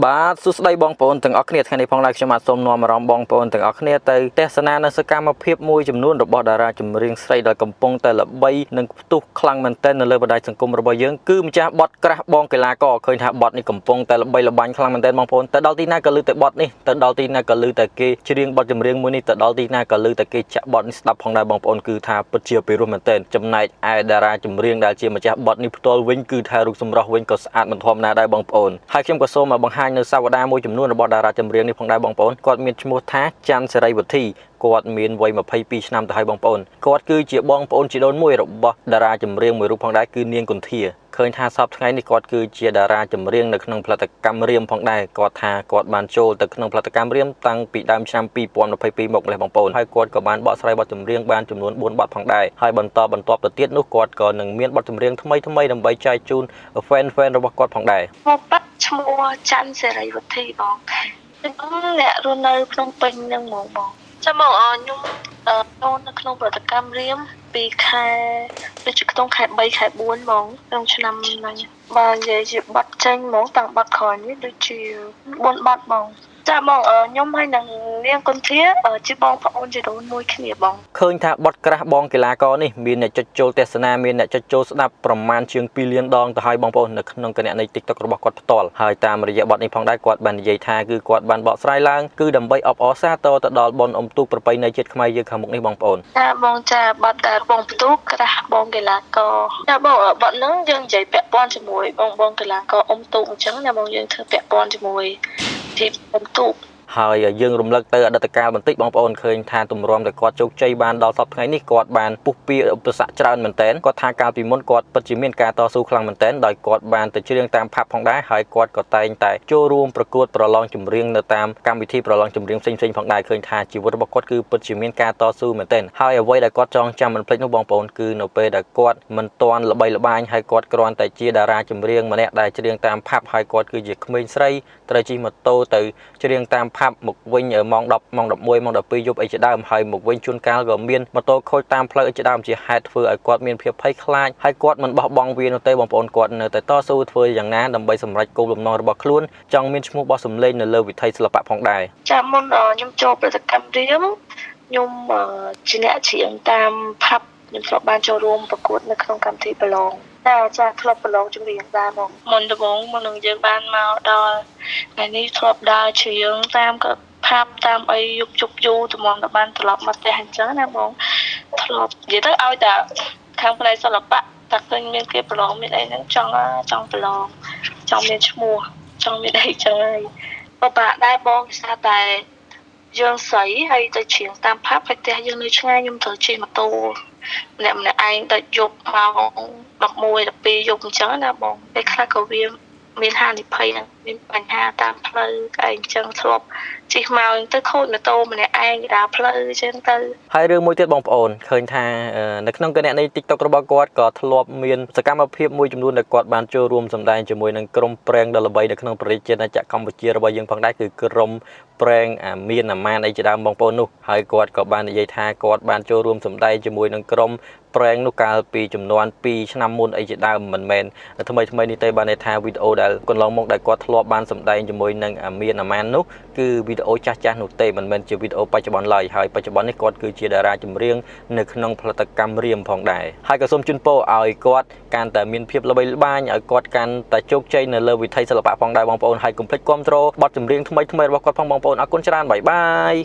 បាទសួស្តីបងប្អូនទាំងអស់គ្នាថ្ងៃនេះផងដែរខ្ញុំបាទសូមនាំអារម្មណ៍បងប្អូនទាំងអស់គ្នាទៅទស្សនានៅសកម្មភាពមួយចំនួនរបស់តារាចម្រៀងស្រីដែលកំពុងតែល្បីនិងផ្ទុះខ្លាំងមែនទែននៅលើបណ្ដាញសង្គមរបស់យើងគឺម្ចាស់បតក្រាស់បងកីឡាករឃើញថាបតនេះកំពុងតែល្បីល្បាញខ្លាំងមែនទែនបងប្អូនទៅដល់ទីណាក៏ឮតែបតនេះទៅដល់ទីណាក៏ឮតែគេច្រៀងបតចម្រៀងមួយនេះទៅដល់ទីណាក៏ឮតែគេចាក់បតនេះស្ដាប់ផងដែរបងប្អូនគឺថាពិតជាពិរោះមែនទែនចំណែកឯតារាចម្រៀងដែលជាម្ចាស់បតនេះផ្ទាល់វិញគឺថារូបសម្រស់វិញក៏ស្អាតមិនធម្មតាដែរបងប្អូនហើយខ្ញុំក៏សូមបង្ហាញនៅសវតាមួយចំនួនរបស់តារាចម្រៀងនេះផងដែរបងប្អូនគាត់មានឈ្មោះថាច័ន្ទសេរីវុធីគាត់មានវ័យ22ឆ្នាំទៅហើយបងប្អូនគាត់គឺជាបងប្អូនជីដូនមួយរបស់តារាចម្រៀងមួយរូបផងដែរគឺនាងគុន្ធា ឃើញថាសពថ្ងៃនេះគាត់គឺជាតារាចម្រៀងនៅក្នុងផលិតកម្មរៀមផងដែរគាត់ថាគាត់បានចូលទៅក្នុងផលិតកម្មរៀមតាំងពីដើមឆ្នាំ2022មកម្លេះបងប្អូនហើយគាត់ក៏បានបកស្រាយបទចម្រៀងបានចំនួន4បទផងដែរហើយបន្តបន្តទៅទៀតនោះគាត់ក៏នឹងមានបទចម្រៀងថ្មីថ្មីដើម្បីចែកជូន fan fan របស់គាត់ផងដែរមកប៉ាត់ឈ្មោះច័ន្ទសេរីវុធីបងខ្ញុំអ្នករស់នៅភ្នំពេញនឹងហ្មងបងចាំមកខ្ញុំចូលនៅក្នុងប្រតិកម្មរៀមពីខែ ដូចជាក្នុងខែ3ខែ4ហ្មងក្នុងឆ្នាំហ្នឹងបើនិយាយជាបាត់ចេញហ្មងតាំងបាត់ក្រោយនេះដូចជា4បាត់ហ្មង ចាបងខ្ញុំហើយនឹងនាងគុនធាជាបងប្អូនជារូនមួយគ្នាបងឃើញថាបត់ក្រាស់បងកីឡាករនេះមានអ្នកចុចចូលទស្សនាមានអ្នកចុចចូលស្ដាប់ប្រមាណជាង2លានដងទៅហើយបងប្អូននៅក្នុងគណនី TikTok របស់គាត់ផ្ទាល់ហើយតាមរយៈបទនេះផងដែរគាត់បាននិយាយថាគឺគាត់បានបកស្រាយឡើងគឺដើម្បីអបអរសាទរទៅដល់បុណ្យអុំទូកប្រពៃណីជាតិខ្មែរយើងខាងមុខនេះបងប្អូនចាបងចាបទដែលបងផ្ទុកក្រាស់បងកីឡាករចាបងបទហ្នឹងយើងនិយាយពាក់ព័ន្ធជាមួយបងបងកីឡាករអុំទូកអញ្ចឹងណាបងយើងធ្វើពាក់ព័ន្ធជាមួយ ទីបន្ទូក ហើយយើងរំលឹកទៅអតីតកាលបន្តិចបងប្អូនឃើញថាទម្រាំតែគាត់ជោគជ័យបានដល់សប្តាហ៍ថ្ងៃនេះគាត់បានពុះពៀឧបសគ្គច្រើនមែនទែនគាត់ថាកាលពីមុនគាត់ពិតជាមានការតស៊ូខ្លាំងមែនទែនដោយគាត់បានទៅច្រៀងតាមផាប់ផងដែរហើយគាត់ក៏តែងតែចូលរួមប្រកួតប្រឡងចម្រៀងនៅតាមកម្មវិធីប្រឡងចម្រៀងផ្សេងៗផងដែរឃើញថាជីវិតរបស់គាត់គឺពិតជាមានការតស៊ូមែនទែនហើយអ្វីដែលគាត់ចងចាំមិនភ្លេចនោះបងប្អូនគឺនៅពេលដែលគាត់មិនទាន់ល្បីល្បាញហើយគាត់គ្រាន់តែជាតារាចម្រៀងម្នាក់ដែលច្រៀងតាមផាប់ហើយគាត់គឺជាក្មេងស្រីត្រូវជិះម៉ូតូទៅច្រៀងតាមផាប់មកវិញម៉ោង10ម៉ោង11ម៉ោង12យប់អីជាដើមហើយមកវិញជួនកាលក៏មានម៉ូតូខូចតាមផ្លូវអីជាដើមជាហេតុធ្វើឲ្យគាត់មានភាពភ័យខ្លាចហើយគាត់មិនបោះបង់វានោះទេបងប្អូនគាត់នៅតែតស៊ូធ្វើយ៉ាងណាដើម្បីសម្រេចគោលបំណងរបស់ខ្លួនចង់មានឈ្មោះបោះសម្លេងនៅលើវិថីសិល្បៈផងដែរចាមុនខ្ញុំចូលប្រតិកម្មរៀមខ្ញុំជាអ្នកច្រៀងតាមផាប់ ខ្ញុំធ្លាប់បានចូលរួមប្រកួតនៅក្នុងកម្មវិធីប្រឡងតែចាធ្លាប់ប្រឡងចម្រៀងដែរមកមុនដំបូងមុននឹងយើងបានមកដល់ថ្ងៃនេះធ្លាប់ដើរច្រៀងតាមក៏ផាប់តាមអីយុបជប់យូរត្មងដល់បានត្រឡប់មកផ្ទះអញ្ចឹងណាបងធ្លាប់និយាយទៅឲ្យតែខាងផ្នែកសិល្បៈតែឃើញមានគេប្រឡងមានអីហ្នឹងចង់ចង់ប្រឡងចង់មានឈ្មោះចង់មានអីចឹងហើយបបាក់ដែរបងគេថាតែយើងស្រីហើយទៅជ្រៀងតាមផាប់ហើយផ្ទះយើងនៅឆ្ងាយខ្ញុំត្រូវជិះម៉ូតូ ម្នាក់ម្នាក់ឯងទៅយប់ម៉ោង11 12យប់អញ្ចឹងណាបងពេលខ្លះក៏វា មានហានិភ័យហ្នឹងមានបញ្ហាតាមផ្លូវអីអញ្ចឹងធ្លាប់ជិះមកទៅខូចម៉ូតូម្នាក់ឯងដើរផ្លូវអញ្ចឹងទៅហើយរឿងមួយទៀតបងប្អូនឃើញថានៅក្នុងគណនី TikTok របស់គាត់ក៏ធ្លាប់មានសកម្មភាពមួយចំនួនដែលគាត់បានចូលរួមសម្ដែងជាមួយនឹងក្រុមប្រេងដ៏ល្បីនៅក្នុងប្រទេសជាតិចក្រកម្ពុជារបស់យើងផងដែរគឺក្រុមប្រេងអាមានអាម៉ានអីជាដើមបងប្អូននោះហើយគាត់ក៏បាននិយាយថាគាត់បានចូលរួមសម្ដែងជាមួយនឹងក្រុម ប្រេងនោះកាលពីចំនួន2ឆ្នាំមុនអីជាដើមមិនមែនថ្មីថ្មីនេះទេបានន័យថាវីដេអូដែលកន្លងមកដែលគាត់ធ្លាប់បានសម្ដែងជាមួយនឹងអាមានអាម៉ាននោះគឺវីដេអូចាស់ចាស់នោះទេមិនមែនជាវីដេអូបច្ចុប្បន្នឡើយហើយបច្ចុប្បន្ននេះគាត់គឺជាតារាចម្រៀងនៅក្នុងផលិតកម្មរៀមផងដែរហើយក៏សូមជូនពរឲ្យគាត់កាន់តែមានភាពល្បីល្បាញឲ្យគាត់កាន់តែជោគជ័យនៅលើវិថីសិល្បៈផងដែរបងប្អូនហើយកុំភ្លេចគ្រប់គ្រងបទចម្រៀងថ្មីថ្មីរបស់គាត់ផងបងប្អូនអរគុណច្រើនបាយបាយ